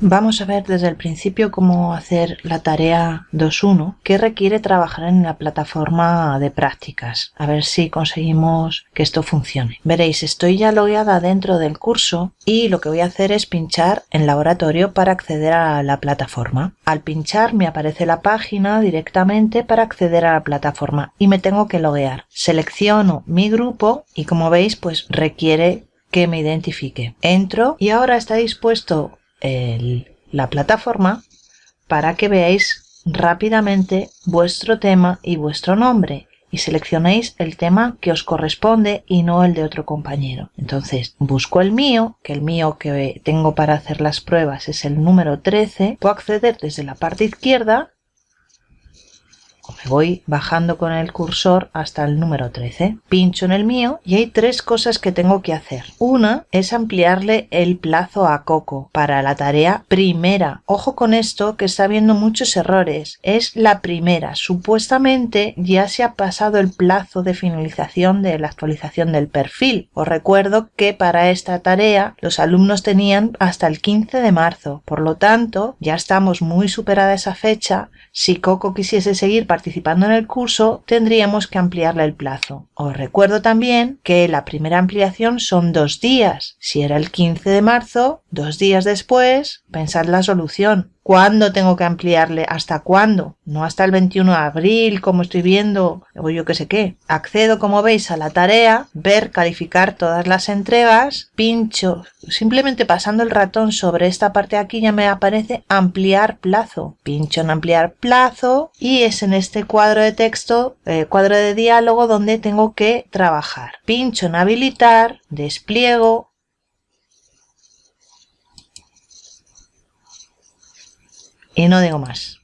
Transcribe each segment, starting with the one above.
Vamos a ver desde el principio cómo hacer la tarea 2.1 que requiere trabajar en la plataforma de prácticas. A ver si conseguimos que esto funcione. Veréis, estoy ya logueada dentro del curso y lo que voy a hacer es pinchar en laboratorio para acceder a la plataforma. Al pinchar me aparece la página directamente para acceder a la plataforma y me tengo que loguear. Selecciono mi grupo y como veis pues requiere que me identifique. Entro y ahora está dispuesto la plataforma para que veáis rápidamente vuestro tema y vuestro nombre y seleccionéis el tema que os corresponde y no el de otro compañero. Entonces busco el mío, que el mío que tengo para hacer las pruebas es el número 13. Puedo acceder desde la parte izquierda voy bajando con el cursor hasta el número 13. Pincho en el mío y hay tres cosas que tengo que hacer. Una es ampliarle el plazo a Coco para la tarea primera. Ojo con esto que está habiendo muchos errores. Es la primera. Supuestamente ya se ha pasado el plazo de finalización de la actualización del perfil. Os recuerdo que para esta tarea los alumnos tenían hasta el 15 de marzo. Por lo tanto, ya estamos muy superada esa fecha. Si Coco quisiese seguir participando en el curso, tendríamos que ampliarle el plazo. Os recuerdo también que la primera ampliación son dos días. Si era el 15 de marzo, dos días después, pensad la solución. ¿Cuándo tengo que ampliarle? ¿Hasta cuándo? No hasta el 21 de abril, como estoy viendo, o yo qué sé qué. Accedo, como veis, a la tarea, ver, calificar todas las entregas, pincho, simplemente pasando el ratón sobre esta parte de aquí ya me aparece ampliar plazo. Pincho en ampliar plazo y es en este cuadro de texto, eh, cuadro de diálogo, donde tengo que trabajar. Pincho en habilitar, despliego, y no digo más.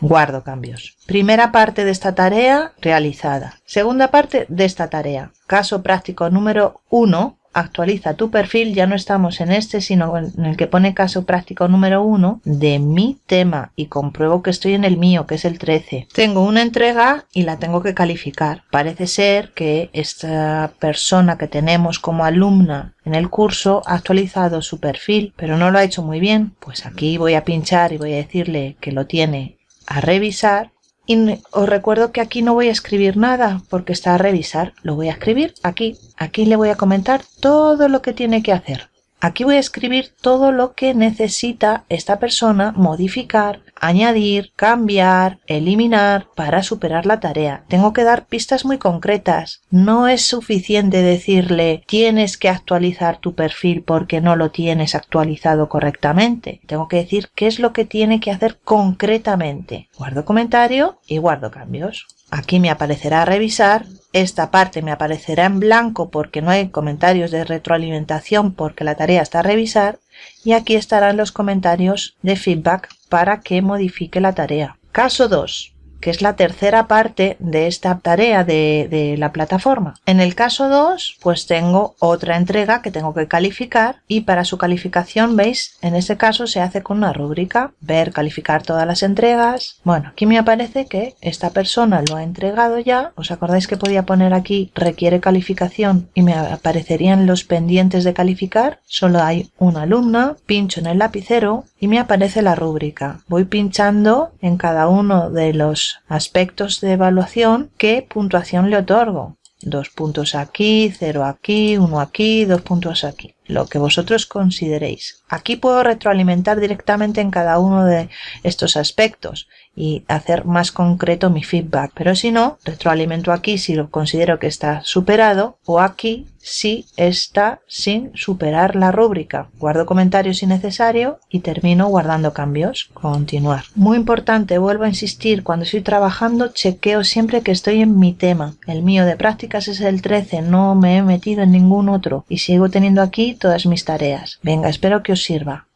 Guardo cambios. Primera parte de esta tarea realizada. Segunda parte de esta tarea. Caso práctico número 1 actualiza tu perfil, ya no estamos en este, sino en el que pone caso práctico número 1 de mi tema y compruebo que estoy en el mío, que es el 13. Tengo una entrega y la tengo que calificar. Parece ser que esta persona que tenemos como alumna en el curso ha actualizado su perfil, pero no lo ha hecho muy bien. Pues aquí voy a pinchar y voy a decirle que lo tiene a revisar y os recuerdo que aquí no voy a escribir nada porque está a revisar. Lo voy a escribir aquí. Aquí le voy a comentar todo lo que tiene que hacer. Aquí voy a escribir todo lo que necesita esta persona modificar, añadir, cambiar, eliminar para superar la tarea. Tengo que dar pistas muy concretas. No es suficiente decirle tienes que actualizar tu perfil porque no lo tienes actualizado correctamente. Tengo que decir qué es lo que tiene que hacer concretamente. Guardo comentario y guardo cambios. Aquí me aparecerá revisar, esta parte me aparecerá en blanco porque no hay comentarios de retroalimentación porque la tarea está a revisar y aquí estarán los comentarios de feedback para que modifique la tarea. Caso 2 que es la tercera parte de esta tarea de, la plataforma. En el caso 2, pues tengo otra entrega que tengo que calificar y para su calificación, veis, en este caso se hace con una rúbrica, ver, calificar todas las entregas. Bueno, aquí me aparece que esta persona lo ha entregado ya. ¿Os acordáis que podía poner aquí requiere calificación y me aparecerían los pendientes de calificar? Solo hay una alumna, pincho en el lapicero y me aparece la rúbrica. Voy pinchando en cada uno de aspectos de evaluación, ¿qué puntuación le otorgo? Dos puntos aquí, cero aquí, uno aquí, dos puntos aquí. Lo que vosotros consideréis. Aquí puedo retroalimentar directamente en cada uno de estos aspectos y hacer más concreto mi feedback. Pero si no, retroalimento aquí si lo considero que está superado o aquí si está sin superar la rúbrica. Guardo comentarios si necesario y termino guardando cambios. Continuar. Muy importante, vuelvo a insistir, cuando estoy trabajando chequeo siempre que estoy en mi tema. El mío de prácticas es el 13, no me he metido en ningún otro y sigo teniendo aquí todas mis tareas. Venga, espero que os sirva.